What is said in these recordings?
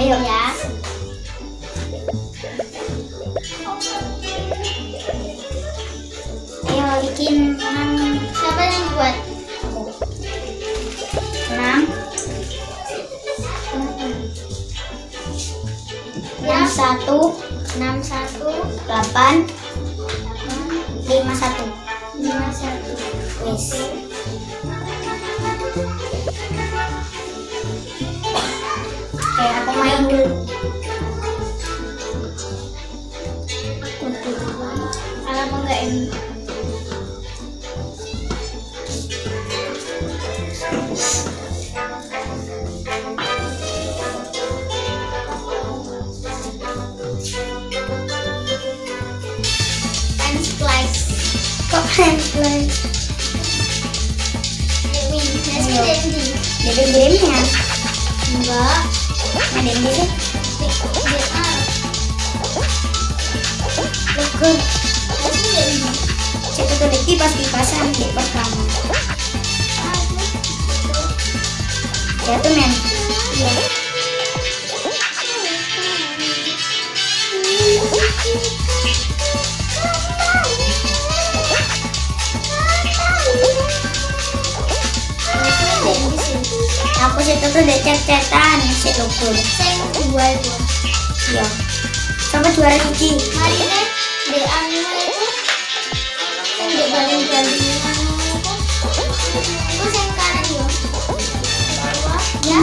Ayo ya. Ayo bikin enam. Siapa yang buat? Enam. Enam satu, enam satu, delapan, lima satu. Aku main dulu kalau mau ada yang gitu dia ah Legur. nasi dendi Cek tuh lagi pas kipasan di pertama. Ya tuh men. Iya. Aku situ tuh udah cet-cetan si Legur. Saya dua itu. Iya. Sampai juara hiji. Hari ini di anu itu yang anu itu. Itu yang kanan ya. Ya.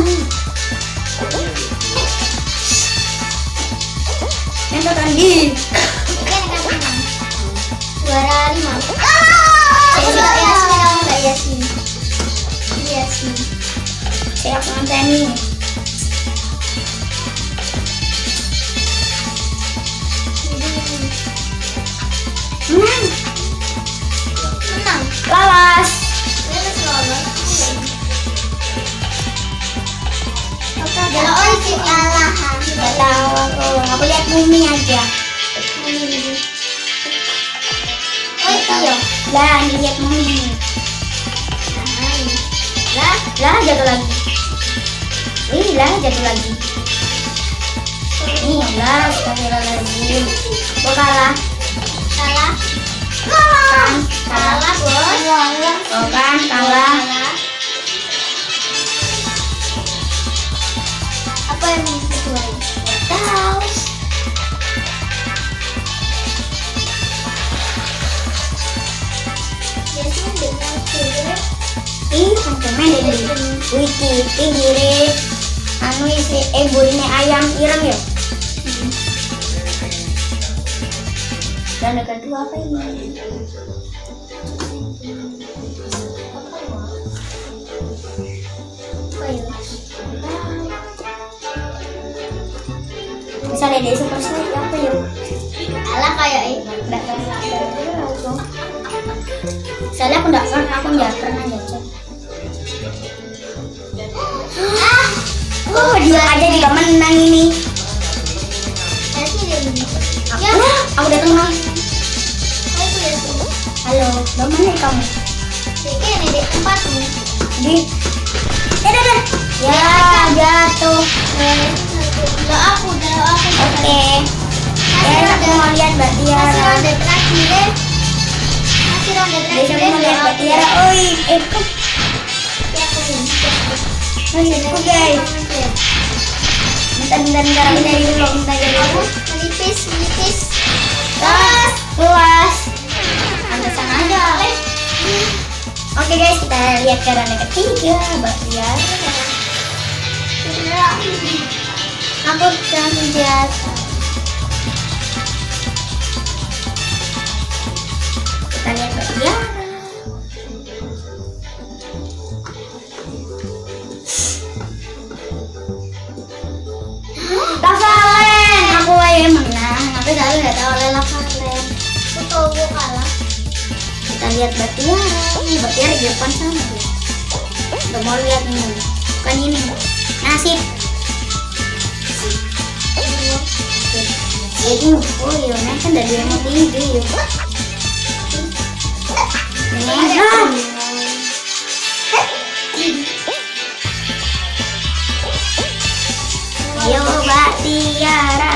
Yang tuh tadi. Saya aku nganteni. Menang. Kalau oh kalah. Tahu aku. Aku lihat Mumi aja. Oh itu ya. Lah, lihat Mumi. Lah, Lah, jatuh lagi. Ih, lah, jatuh lagi. Ih, lah, astagfirullahaladzim. Aku kalah. kalah. Kan, kalah. Kalah, Bos. Oh kan, kalah. Apa yang kedua ini? Tahu. Biasanya dengan. Ih, sampean dari wiki pinggire anu isi eh ini ayam ireng ya. Dan yang kedua apa ini? Misalnya dari super Smash apa ya? Kalah kayak ini. Soalnya aku nggak pernah, aku nggak pernah nyocok. Dia aja juga menang ini. Aku, Ya. aku datang Yasin. Halo, dari mana kamu? Ini di tempat nih. Di. Eh. Ya, jatuh. Lo aku, lo aku. Oke. Masih Ya, aku mau lihat Mbak Masih Tiara. ronde terakhir. Masih ronde Besok terakhir. mau lihat Mbak Tiara. Oi, eh, Ya, kok guys. Bentar, bentar, bentar. Aku dari dulu, Kamu dulu. menipis, menipis. Luas, luas. Pantesan aja. Oke guys, kita lihat ronde ketiga, Tiara. Aku langsung jatuh. Kita lihat Mbak Tapi selalu nggak tahu oleh Lavalen. Aku tahu gue kalah. Kita lihat Mbak Tiara. Nih, Mbak Tiara di depan sana. dia. Udah mau lihat ini. Bukan ini. Nasib. Jadi, oh iya, nah kan dari yang mau tinggi ya. Ini, ah. Ayo Mbak Tiara,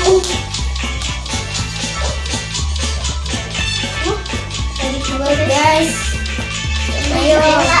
guys Ayo.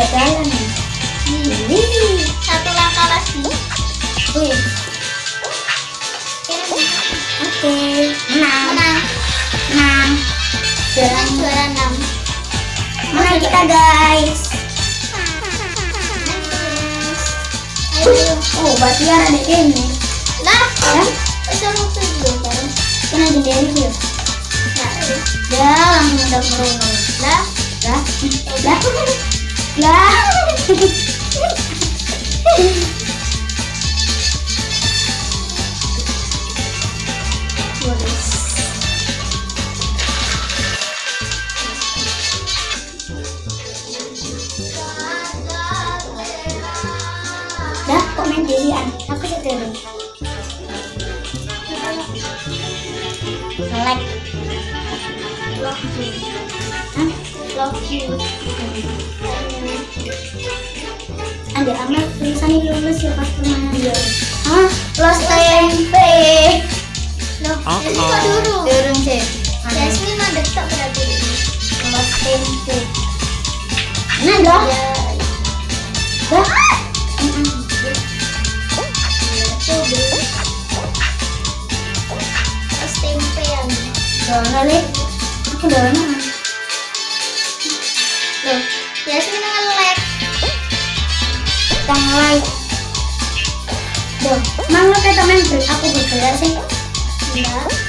boleh jalan nih Wih, Satu langkah lagi. wih, oke, menang, Menang. menang, Menang jalan, juara enam. menang kita guys. Ayo. Oh, Batiar ada ini, Lah. ya? Suruh tuh kan. Kena jendela dia. Nah, Ya, langsung udah merungu. lah. Lah, lah, lah. Dah, komen dilian. Aku. Like. Love you. Hah? Love you. Ada amat tulisannya lulus ya pas ke mana? Los tempe. Loh, ini kok dulu? Turun sih. Jasmine mah detok berarti. Los tempe. Nah, dah. Enggak,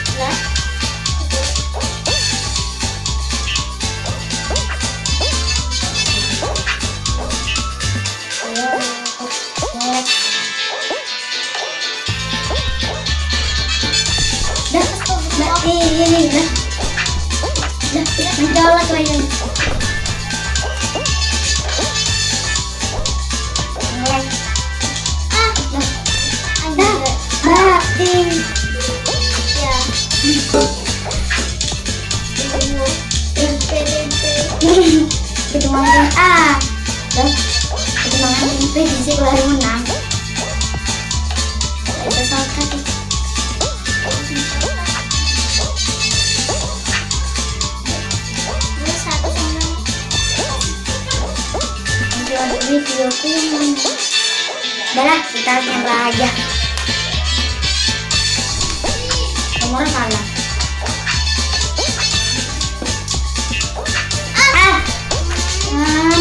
mobil kuning kita nyoba aja. Nomor salah ah! Ah